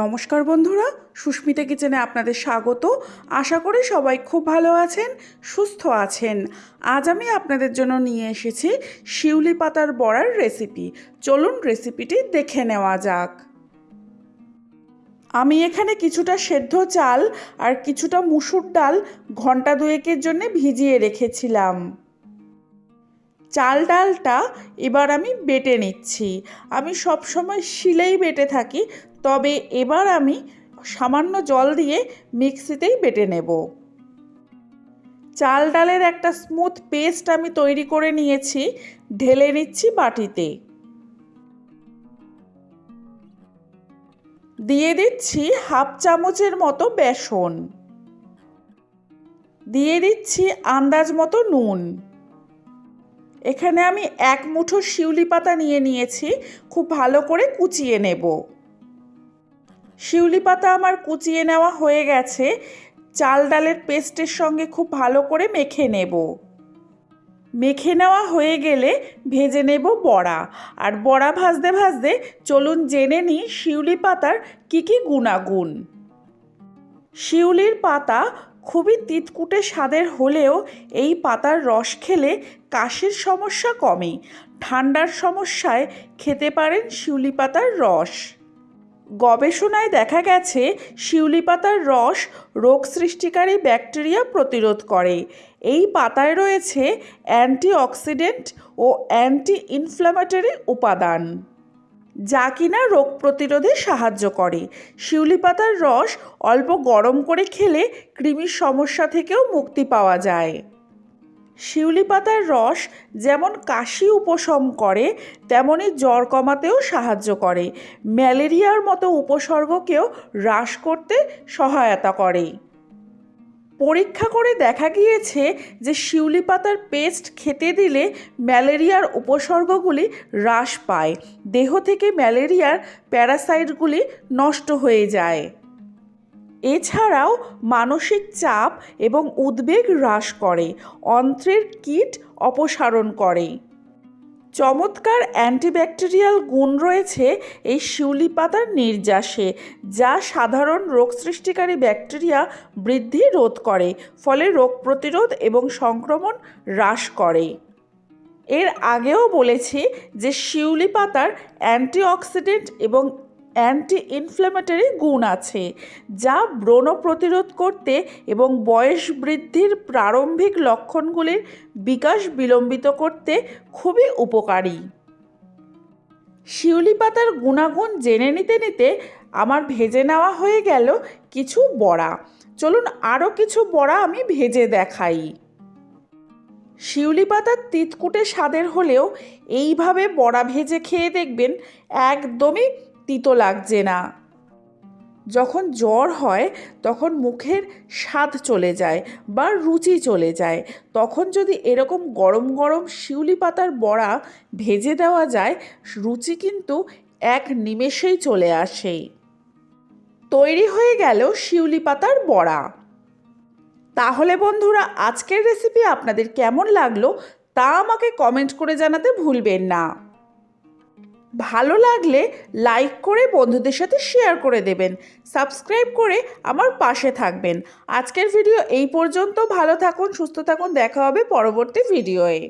নমস্কার বন্ধুরা, সুস্মিতা কিচেনে আপনাদের স্বাগত। আশা করি সবাই খুব ভালো আছেন, সুস্থ আছেন। আজ আমি আপনাদের জন্য নিয়ে এসেছি শিউলি পাতার বড়ার রেসিপি চলুন রেসিপিটি দেখে নেওয়া যাক। আমি এখানে কিছুটা সেদ্ধ চাল আর কিছুটা মুসুর ডাল ঘণ্টা দুয়েকের জন্য ভিজিয়ে রেখেছিলাম। চাল ডালটা এবার আমি বেটে নিচ্ছি। আমি সব সময় শিলেই বেটে থাকি তবে এবার আমি সামান্য জল দিয়ে মিক্সিতেই বেটে নেব। চাল ডালের একটা স্মুথ পেস্ট আমি তৈরি করে নিয়েছি, ঢেলে নিচ্ছি বাটিতে। দিয়ে দিচ্ছি হাফ চামচের মতো বেসন। দিয়ে দিচ্ছি আন্দাজ মতো নুন। এখানে আমি এক মুঠো শিউলি পাতা নিয়ে নিয়েছি, খুব ভালো করে কুচিয়ে নেব। শিউলি পাতা আমার কুচিয়ে নেওয়া হয়ে গেছে। চাল ডালের পেস্টের সঙ্গে খুব ভালো করে মেখে নেব। মেখে নেওয়া হয়ে গেলে ভেজে নেব বড়া। আর বড়া ভাজতে ভাজতে চলুন জেনে নিই শিউলি পাতার কী কী গুণাগুণ। শিউলির পাতা খুবই তিতকুটে স্বাদের হলেও এই পাতার রস খেলে কাশির সমস্যা কমে। ঠান্ডার সমস্যায় খেতে পারেন শিউলি পাতার রস। গবেষণায় দেখা গেছে শিউলি পাতার রস রোগ সৃষ্টিকারী ব্যাকটেরিয়া প্রতিরোধ করে। এই পাতায় রয়েছে অ্যান্টিঅক্সিডেন্ট ও অ্যান্টি ইনফ্ল্যামেটরি উপাদান, যা কিনা রোগ প্রতিরোধে সাহায্য করে। শিউলি পাতার রস অল্প গরম করে খেলে কৃমির সমস্যা থেকেও মুক্তি পাওয়া যায়। শিউলি পাতার রস যেমন কাশি উপশম করে, তেমনি জ্বর কমাতেও সাহায্য করে। ম্যালেরিয়ার মতো উপসর্গকেও হ্রাস করতে সহায়তা করে। পরীক্ষা করে দেখা গিয়েছে যে শিউলি পাতার পেস্ট খেতে দিলে ম্যালেরিয়ার উপসর্গগুলি হ্রাস পায়। দেহ থেকে ম্যালেরিয়ার প্যারাসাইটগুলি নষ্ট হয়ে যায়। এছাড়াও মানসিক চাপ এবং উদ্বেগ হ্রাস করে, অন্ত্রের কীট অপসারণ করে। চমৎকার অ্যান্টিব্যাকটেরিয়াল গুণ রয়েছে এই শিউলি পাতার নির্যাসে, যা সাধারণ রোগ সৃষ্টিকারী ব্যাকটেরিয়া বৃদ্ধি রোধ করে, ফলে রোগ প্রতিরোধ এবং সংক্রমণ হ্রাস করে। এর আগেও বলেছি যে শিউলি পাতার অ্যান্টিঅক্সিডেন্ট এবং অ্যান্টি ইনফ্ল্যামেটরি গুণ আছে, যা ব্রণ প্রতিরোধ করতে এবং বয়স বৃদ্ধির প্রারম্ভিক লক্ষণগুলির বিকাশ বিলম্বিত করতে খুবই উপকারী। শিউলি পাতার গুণাগুণ জেনে নিতে নিতে আমার ভেজে নেওয়া হয়ে গেল কিছু বড়া। চলুন আরও কিছু বড়া আমি ভেজে দেখাই। শিউলি পাতার তিতকুটে স্বাদের হলেও এইভাবে বড়া ভেজে খেয়ে দেখবেন একদমই তিতো লাগছে না। যখন জ্বর হয়, তখন মুখের স্বাদ চলে যায় বা রুচি চলে যায়। তখন যদি এরকম গরম গরম শিউলি পাতার বড়া ভেজে দেওয়া যায়, রুচি কিন্তু এক নিমেষেই চলে আসে। তৈরি হয়ে গেল শিউলি পাতার বড়া। তাহলে বন্ধুরা, আজকের রেসিপি আপনাদের কেমন লাগল তা আমাকে কমেন্ট করে জানাতে ভুলবেন না। ভালো লাগলে লাইক করে বন্ধুদের সাথে শেয়ার করে দেবেন। সাবস্ক্রাইব করে আমার পাশে থাকবেন। আজকের ভিডিও এই পর্যন্ত। ভালো থাকুন, সুস্থ থাকুন। দেখা হবে পরবর্তী ভিডিওয়ে